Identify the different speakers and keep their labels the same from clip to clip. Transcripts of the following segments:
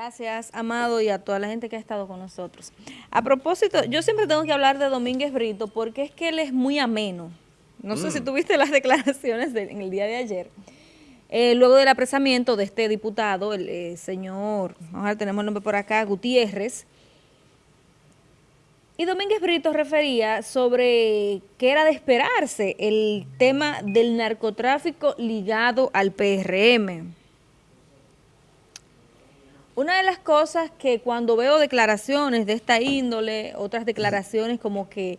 Speaker 1: Gracias, Amado, y a toda la gente que ha estado con nosotros. A propósito, yo siempre tengo que hablar de Domínguez Brito porque es que él es muy ameno. No sé si mm. tuviste las declaraciones en el día de ayer. Eh, luego del apresamiento de este diputado, el eh, señor, vamos a ver, tenemos el nombre por acá, Gutiérrez, y Domínguez Brito refería sobre que era de esperarse el tema del narcotráfico ligado al PRM. Una de las cosas que cuando veo declaraciones de esta índole, otras declaraciones como que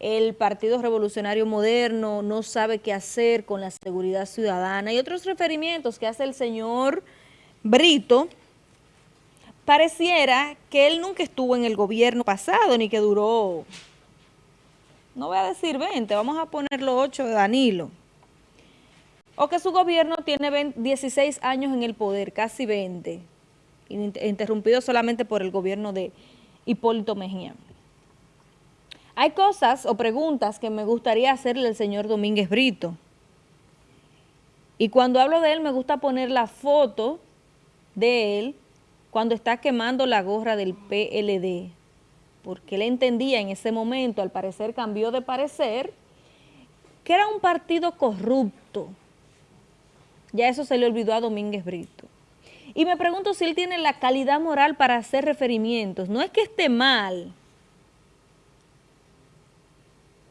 Speaker 1: el Partido Revolucionario Moderno no sabe qué hacer con la seguridad ciudadana y otros referimientos que hace el señor Brito, pareciera que él nunca estuvo en el gobierno pasado ni que duró, no voy a decir 20, vamos a ponerlo 8 de Danilo, o que su gobierno tiene 16 años en el poder, casi 20 interrumpido solamente por el gobierno de Hipólito Mejía. Hay cosas o preguntas que me gustaría hacerle al señor Domínguez Brito. Y cuando hablo de él me gusta poner la foto de él cuando está quemando la gorra del PLD. Porque él entendía en ese momento, al parecer cambió de parecer, que era un partido corrupto. Ya eso se le olvidó a Domínguez Brito. Y me pregunto si él tiene la calidad moral para hacer referimientos. No es que esté mal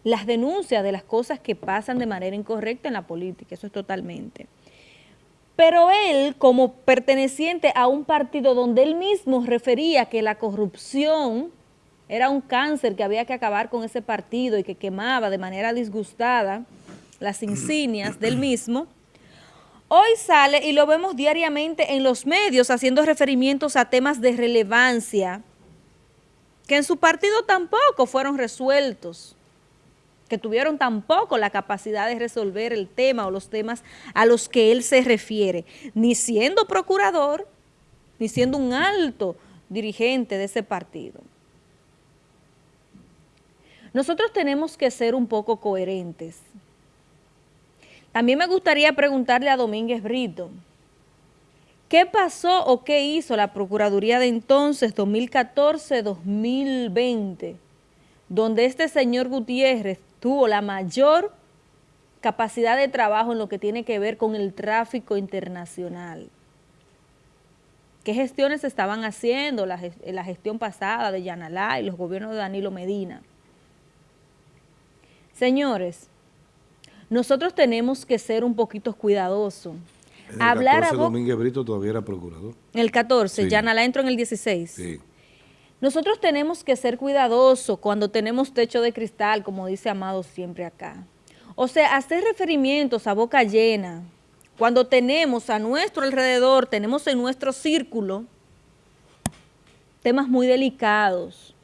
Speaker 1: las denuncias de las cosas que pasan de manera incorrecta en la política, eso es totalmente. Pero él, como perteneciente a un partido donde él mismo refería que la corrupción era un cáncer que había que acabar con ese partido y que quemaba de manera disgustada las insignias del mismo, Hoy sale y lo vemos diariamente en los medios haciendo referimientos a temas de relevancia que en su partido tampoco fueron resueltos, que tuvieron tampoco la capacidad de resolver el tema o los temas a los que él se refiere, ni siendo procurador, ni siendo un alto dirigente de ese partido. Nosotros tenemos que ser un poco coherentes. También me gustaría preguntarle a Domínguez Brito, ¿qué pasó o qué hizo la Procuraduría de entonces, 2014-2020, donde este señor Gutiérrez tuvo la mayor capacidad de trabajo en lo que tiene que ver con el tráfico internacional? ¿Qué gestiones se estaban haciendo la, la gestión pasada de Yanalá y los gobiernos de Danilo Medina? Señores, nosotros tenemos que ser un poquito cuidadosos.
Speaker 2: el Hablar 14 Domínguez Brito todavía era procurador.
Speaker 1: El 14, ya la entro en el 16. Sí. Nosotros tenemos que ser cuidadosos cuando tenemos techo de cristal, como dice Amado siempre acá. O sea, hacer referimientos a boca llena, cuando tenemos a nuestro alrededor, tenemos en nuestro círculo temas muy delicados,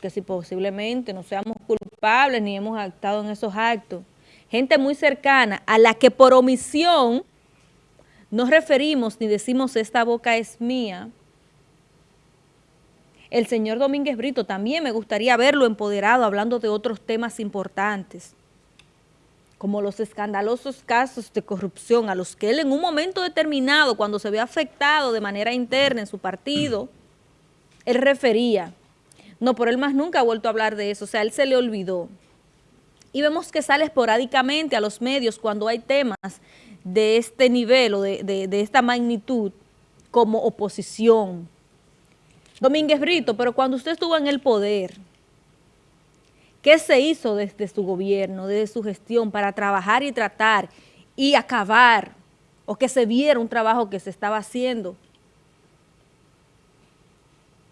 Speaker 1: que si posiblemente no seamos culpables ni hemos actado en esos actos, gente muy cercana a la que por omisión nos referimos ni decimos esta boca es mía, el señor Domínguez Brito también me gustaría verlo empoderado hablando de otros temas importantes, como los escandalosos casos de corrupción a los que él en un momento determinado, cuando se ve afectado de manera interna en su partido, él refería. No, por él más nunca ha vuelto a hablar de eso, o sea, él se le olvidó y vemos que sale esporádicamente a los medios cuando hay temas de este nivel o de, esta magnitud como oposición. Domínguez Brito, pero cuando usted estuvo en el poder, ¿qué se hizo desde su gobierno, desde su gestión para trabajar y tratar y acabar o que se viera un trabajo que se estaba haciendo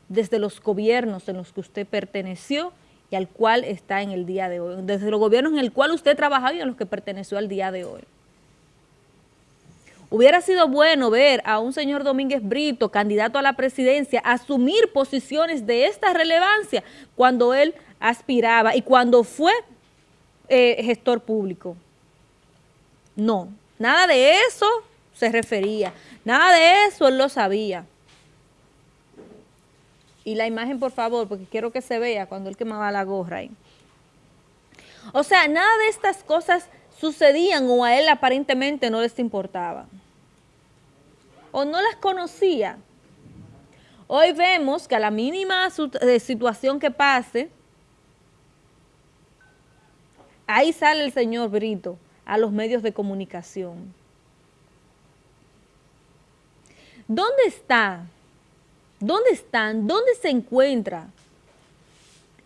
Speaker 1: desde los gobiernos en los que usted perteneció y al cual está en el día de hoy, desde los gobiernos en el cual usted trabajaba y a los que perteneció al día de hoy. Hubiera sido bueno ver a un señor Domínguez Brito, candidato a la presidencia, asumir posiciones de esta relevancia cuando él aspiraba y cuando fue eh, gestor público. No, nada de eso se refería, nada de eso él lo sabía. Y la imagen, por favor, porque quiero que se vea cuando él quemaba la gorra ahí. O sea, nada de estas cosas sucedían o a él aparentemente no les importaba. O no las conocía. Hoy vemos que a la mínima eh, situación que pase, ahí sale el señor Brito a los medios de comunicación. ¿Dónde está? ¿Dónde están? ¿Dónde se encuentran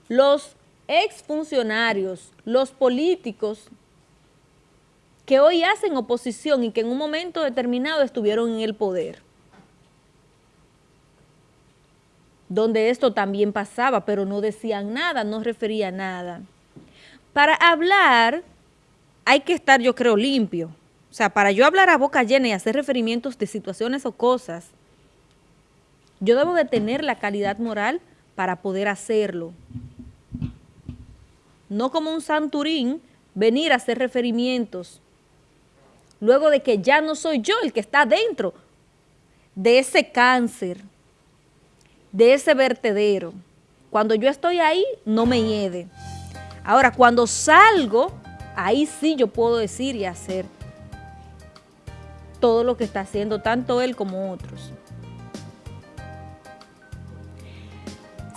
Speaker 1: los exfuncionarios, los políticos que hoy hacen oposición y que en un momento determinado estuvieron en el poder? donde esto también pasaba, pero no decían nada, no refería nada. Para hablar hay que estar, yo creo, limpio. O sea, para yo hablar a boca llena y hacer referimientos de situaciones o cosas, yo debo de tener la calidad moral para poder hacerlo. No como un santurín venir a hacer referimientos luego de que ya no soy yo el que está dentro de ese cáncer, de ese vertedero. Cuando yo estoy ahí, no me hiede. Ahora, cuando salgo, ahí sí yo puedo decir y hacer todo lo que está haciendo tanto él como otros.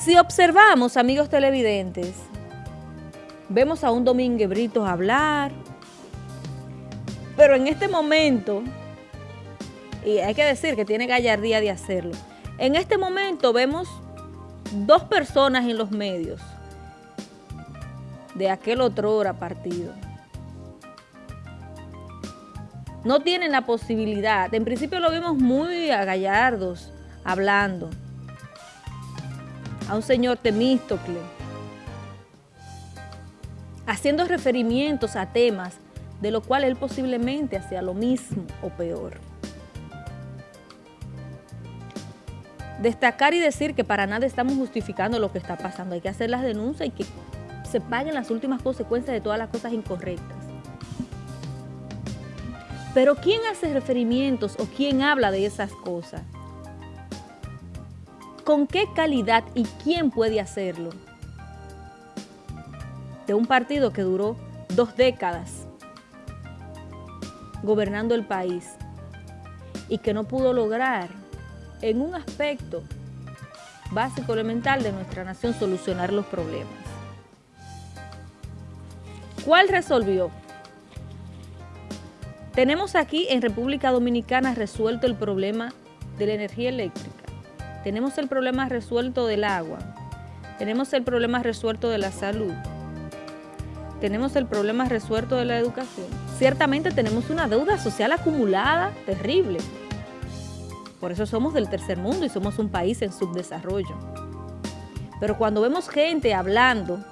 Speaker 1: Si observamos, amigos televidentes, vemos a un Domínguez Brito hablar, pero en este momento, y hay que decir que tiene gallardía de hacerlo, en este momento vemos dos personas en los medios de aquel otro hora partido. No tienen la posibilidad, en principio lo vimos muy a Gallardos hablando, a un señor Temístocle, haciendo referimientos a temas de lo cual él posiblemente hacía lo mismo o peor. destacar y decir que para nada estamos justificando lo que está pasando. Hay que hacer las denuncias y que se paguen las últimas consecuencias de todas las cosas incorrectas. Pero ¿quién hace referimientos o quién habla de esas cosas? ¿Con qué calidad y quién puede hacerlo? De un partido que duró dos décadas gobernando el país y que no pudo lograr en un aspecto básico elemental de nuestra nación solucionar los problemas. ¿Cuál resolvió? Tenemos aquí en República Dominicana resuelto el problema de la energía eléctrica, tenemos el problema resuelto del agua, tenemos el problema resuelto de la salud, tenemos el problema resuelto de la educación. Ciertamente tenemos una deuda social acumulada terrible, por eso somos del tercer mundo y somos un país en subdesarrollo. Pero cuando vemos gente hablando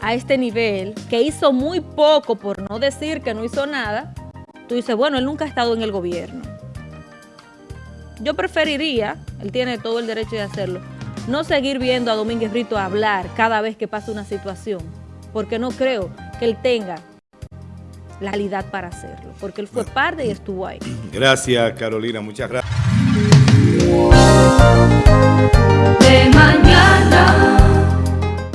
Speaker 1: a este nivel, que hizo muy poco por no decir que no hizo nada, tú dices, bueno, él nunca ha estado en el gobierno. Yo preferiría, él tiene todo el derecho de hacerlo, no seguir viendo a Domínguez Brito hablar cada vez que pasa una situación, porque no creo que él tenga la calidad para hacerlo, porque él fue parte y estuvo ahí.
Speaker 2: Gracias, Carolina, muchas gracias.
Speaker 3: De mañana.